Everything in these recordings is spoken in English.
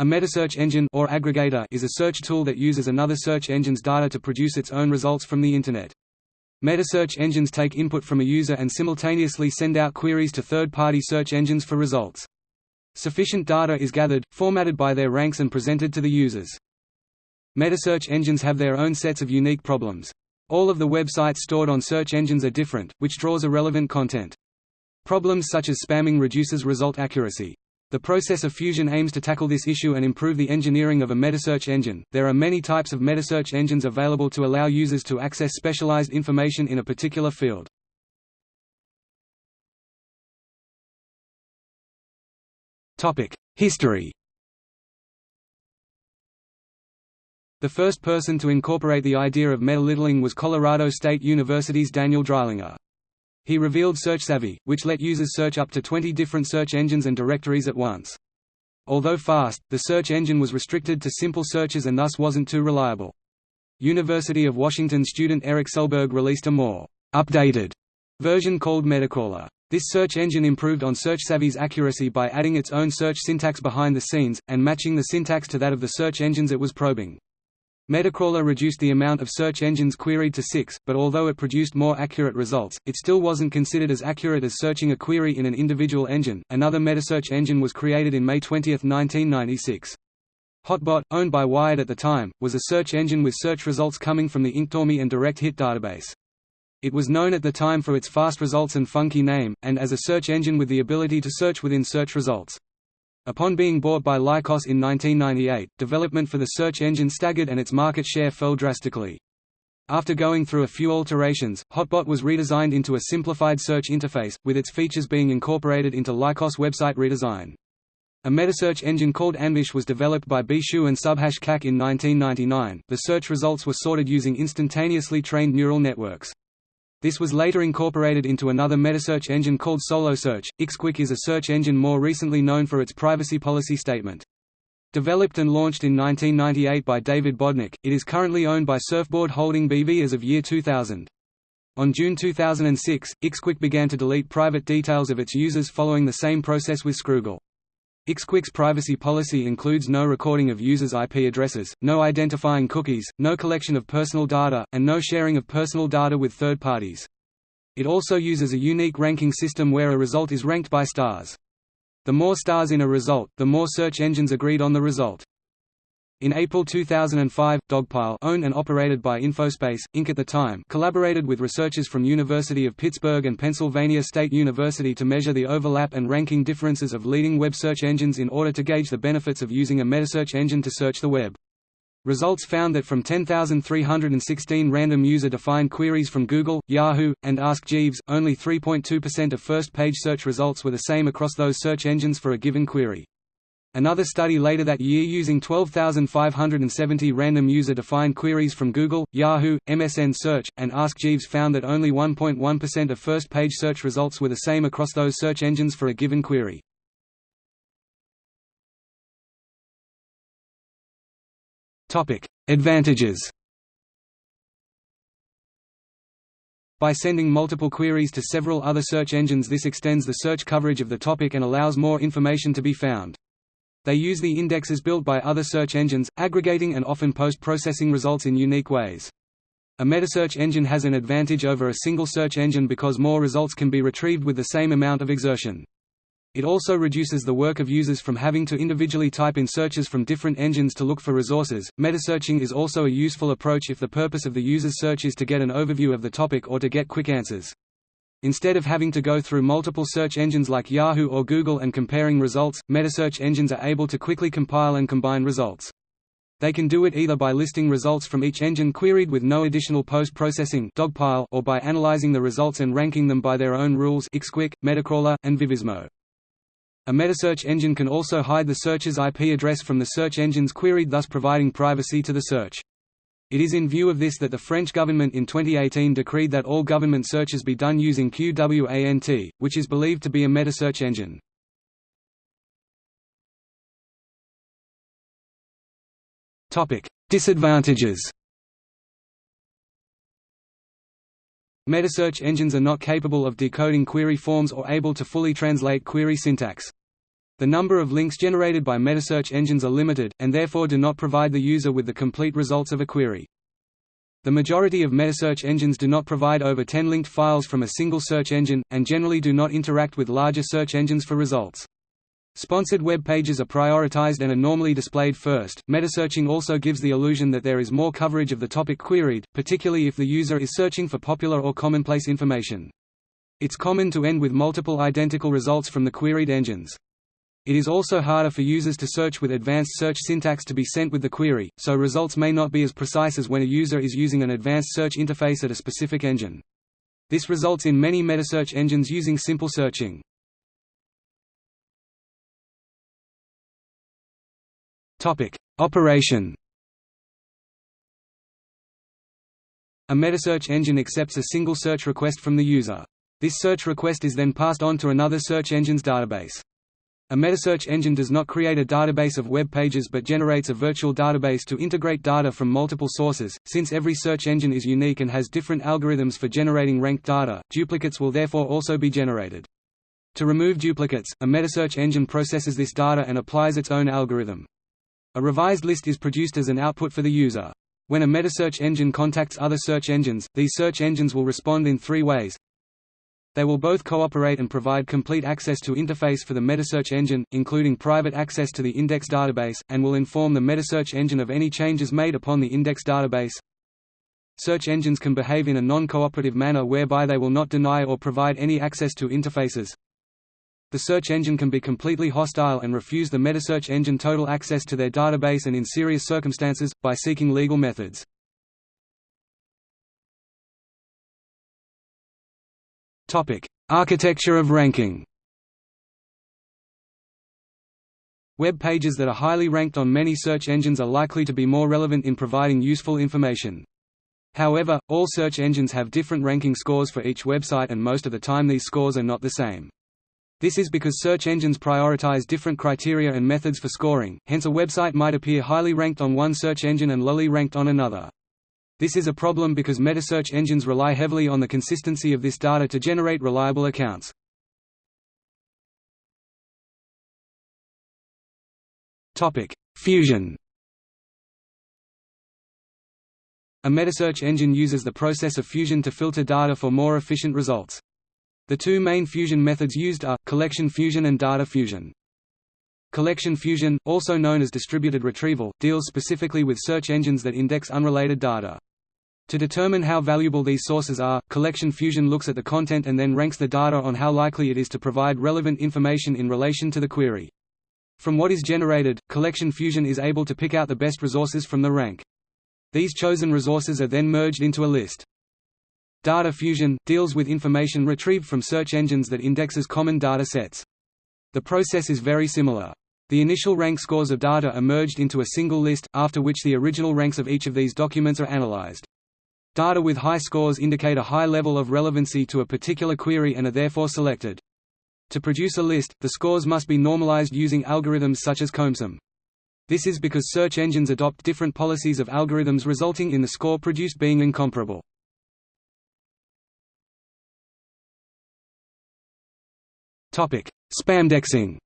A metasearch engine or aggregator is a search tool that uses another search engine's data to produce its own results from the Internet. Metasearch engines take input from a user and simultaneously send out queries to third-party search engines for results. Sufficient data is gathered, formatted by their ranks and presented to the users. Metasearch engines have their own sets of unique problems. All of the websites stored on search engines are different, which draws irrelevant content. Problems such as spamming reduces result accuracy. The process of fusion aims to tackle this issue and improve the engineering of a metasearch engine. There are many types of metasearch engines available to allow users to access specialized information in a particular field. Topic: History. The first person to incorporate the idea of meta-littling was Colorado State University's Daniel Dreilinger. He revealed SearchSavvy, which let users search up to 20 different search engines and directories at once. Although fast, the search engine was restricted to simple searches and thus wasn't too reliable. University of Washington student Eric Selberg released a more updated version called Metacrawler. This search engine improved on SearchSavvy's accuracy by adding its own search syntax behind the scenes, and matching the syntax to that of the search engines it was probing. Metacrawler reduced the amount of search engines queried to six, but although it produced more accurate results, it still wasn't considered as accurate as searching a query in an individual engine. Another metasearch engine was created in May 20, 1996. Hotbot, owned by Wired at the time, was a search engine with search results coming from the Inktomi and Direct Hit database. It was known at the time for its fast results and funky name, and as a search engine with the ability to search within search results. Upon being bought by Lycos in 1998, development for the search engine staggered and its market share fell drastically. After going through a few alterations, Hotbot was redesigned into a simplified search interface, with its features being incorporated into Lycos website redesign. A metasearch engine called Anvish was developed by Bo Shu and Subhash Kak in 1999. The search results were sorted using instantaneously trained neural networks. This was later incorporated into another metasearch engine called SoloSearch. Ixquick is a search engine more recently known for its privacy policy statement. Developed and launched in 1998 by David Bodnick, it is currently owned by Surfboard Holding BV as of year 2000. On June 2006, Ixquick began to delete private details of its users following the same process with Scroogle. Ixquick's privacy policy includes no recording of users' IP addresses, no identifying cookies, no collection of personal data, and no sharing of personal data with third parties. It also uses a unique ranking system where a result is ranked by stars. The more stars in a result, the more search engines agreed on the result. In April 2005, Dogpile owned and operated by Infospace, Inc. at the time collaborated with researchers from University of Pittsburgh and Pennsylvania State University to measure the overlap and ranking differences of leading web search engines in order to gauge the benefits of using a metasearch engine to search the web. Results found that from 10,316 random user-defined queries from Google, Yahoo, and Ask Jeeves, only 3.2% of first-page search results were the same across those search engines for a given query. Another study later that year using 12,570 random user-defined queries from Google, Yahoo, MSN Search, and Ask Jeeves found that only 1.1% of first-page search results were the same across those search engines for a given query. Advantages By sending multiple queries to several other search engines this extends the search coverage of the topic and allows more information to be found. They use the indexes built by other search engines, aggregating and often post-processing results in unique ways. A metasearch engine has an advantage over a single search engine because more results can be retrieved with the same amount of exertion. It also reduces the work of users from having to individually type in searches from different engines to look for resources. Metasearching is also a useful approach if the purpose of the user's search is to get an overview of the topic or to get quick answers. Instead of having to go through multiple search engines like Yahoo or Google and comparing results, metasearch engines are able to quickly compile and combine results. They can do it either by listing results from each engine queried with no additional post-processing or by analyzing the results and ranking them by their own rules Ixquick, Metacrawler, and Vivisimo. A metasearch engine can also hide the searcher's IP address from the search engines queried thus providing privacy to the search. It is in view of this that the French government in 2018 decreed that all government searches be done using QWANT, which is believed to be a metasearch engine. Disadvantages Metasearch engines are not capable of decoding query forms or able to fully translate query syntax. The number of links generated by metasearch engines are limited, and therefore do not provide the user with the complete results of a query. The majority of metasearch engines do not provide over 10 linked files from a single search engine, and generally do not interact with larger search engines for results. Sponsored web pages are prioritized and are normally displayed first. Metasearching also gives the illusion that there is more coverage of the topic queried, particularly if the user is searching for popular or commonplace information. It's common to end with multiple identical results from the queried engines. It is also harder for users to search with advanced search syntax to be sent with the query, so results may not be as precise as when a user is using an advanced search interface at a specific engine. This results in many metasearch engines using simple searching. Topic: Operation. A metasearch engine accepts a single search request from the user. This search request is then passed on to another search engine's database. A metasearch engine does not create a database of web pages but generates a virtual database to integrate data from multiple sources. Since every search engine is unique and has different algorithms for generating ranked data, duplicates will therefore also be generated. To remove duplicates, a metasearch engine processes this data and applies its own algorithm. A revised list is produced as an output for the user. When a metasearch engine contacts other search engines, these search engines will respond in three ways. They will both cooperate and provide complete access to interface for the metasearch engine, including private access to the index database, and will inform the metasearch engine of any changes made upon the index database. Search engines can behave in a non-cooperative manner whereby they will not deny or provide any access to interfaces. The search engine can be completely hostile and refuse the metasearch engine total access to their database and in serious circumstances, by seeking legal methods. Architecture of ranking Web pages that are highly ranked on many search engines are likely to be more relevant in providing useful information. However, all search engines have different ranking scores for each website and most of the time these scores are not the same. This is because search engines prioritize different criteria and methods for scoring, hence a website might appear highly ranked on one search engine and lowly ranked on another. This is a problem because metasearch engines rely heavily on the consistency of this data to generate reliable accounts. Fusion A metasearch engine uses the process of fusion to filter data for more efficient results. The two main fusion methods used are, collection fusion and data fusion. Collection fusion, also known as distributed retrieval, deals specifically with search engines that index unrelated data. To determine how valuable these sources are, collection fusion looks at the content and then ranks the data on how likely it is to provide relevant information in relation to the query. From what is generated, collection fusion is able to pick out the best resources from the rank. These chosen resources are then merged into a list. Data fusion deals with information retrieved from search engines that indexes common data sets. The process is very similar. The initial rank scores of data are merged into a single list, after which the original ranks of each of these documents are analyzed. Data with high scores indicate a high level of relevancy to a particular query and are therefore selected. To produce a list, the scores must be normalized using algorithms such as CombSum. This is because search engines adopt different policies of algorithms resulting in the score produced being incomparable. Spamdexing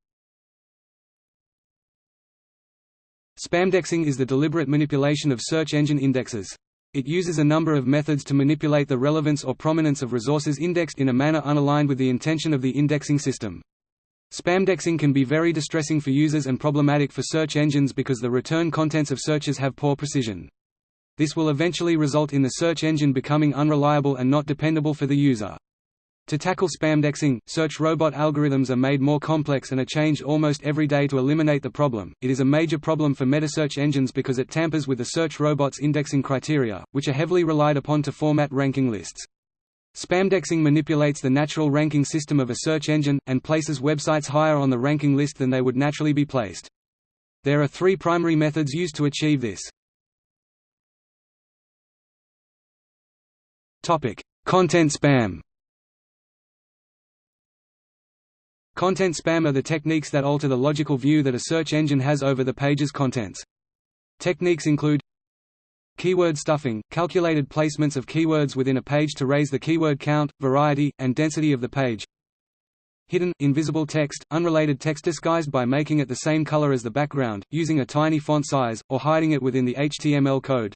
Spamdexing is the deliberate manipulation of search engine indexes. It uses a number of methods to manipulate the relevance or prominence of resources indexed in a manner unaligned with the intention of the indexing system. Spamdexing can be very distressing for users and problematic for search engines because the return contents of searches have poor precision. This will eventually result in the search engine becoming unreliable and not dependable for the user. To tackle spamdexing, search robot algorithms are made more complex and are changed almost every day to eliminate the problem. It is a major problem for metasearch engines because it tampers with the search robot's indexing criteria, which are heavily relied upon to format ranking lists. Spamdexing manipulates the natural ranking system of a search engine, and places websites higher on the ranking list than they would naturally be placed. There are three primary methods used to achieve this. Content spam Content spam are the techniques that alter the logical view that a search engine has over the page's contents. Techniques include Keyword stuffing – calculated placements of keywords within a page to raise the keyword count, variety, and density of the page Hidden, invisible text, unrelated text disguised by making it the same color as the background, using a tiny font size, or hiding it within the HTML code.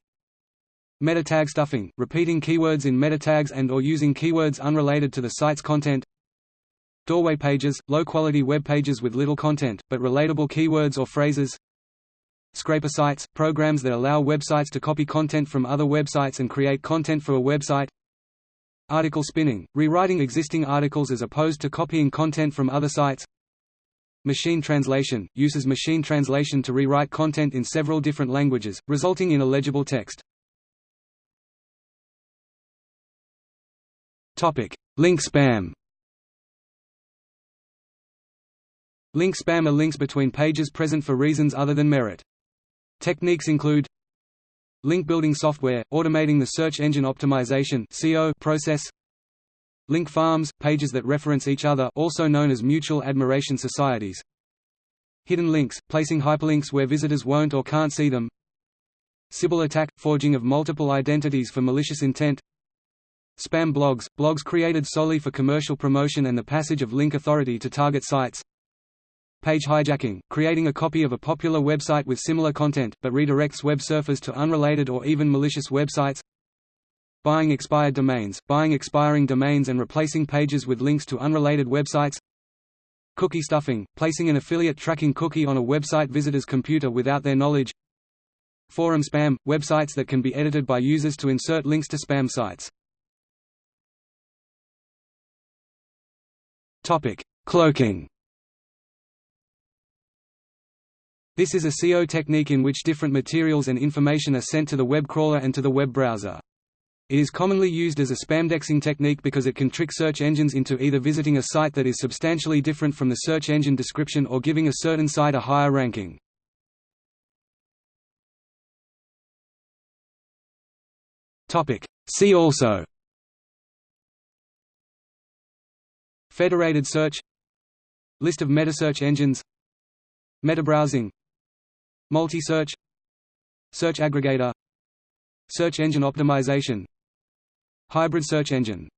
Meta tag stuffing, repeating keywords in meta tags and or using keywords unrelated to the site's content. Doorway pages, low-quality web pages with little content, but relatable keywords or phrases. Scraper sites, programs that allow websites to copy content from other websites and create content for a website. Article spinning, rewriting existing articles as opposed to copying content from other sites. Machine translation, uses machine translation to rewrite content in several different languages, resulting in illegible text. Link spam Link spam are links between pages present for reasons other than merit. Techniques include Link building software, automating the search engine optimization process. Link farms, pages that reference each other also known as mutual admiration societies. Hidden links, placing hyperlinks where visitors won't or can't see them. Sybil attack, forging of multiple identities for malicious intent. Spam blogs, blogs created solely for commercial promotion and the passage of link authority to target sites Page hijacking, creating a copy of a popular website with similar content, but redirects web surfers to unrelated or even malicious websites. Buying expired domains, buying expiring domains and replacing pages with links to unrelated websites. Cookie stuffing, placing an affiliate tracking cookie on a website visitor's computer without their knowledge. Forum spam, websites that can be edited by users to insert links to spam sites. Cloaking This is a SEO technique in which different materials and information are sent to the web crawler and to the web browser. It is commonly used as a spamdexing technique because it can trick search engines into either visiting a site that is substantially different from the search engine description or giving a certain site a higher ranking. See also. Federated search. List of metasearch engines. Metabrowsing Multi-search Search aggregator Search engine optimization Hybrid search engine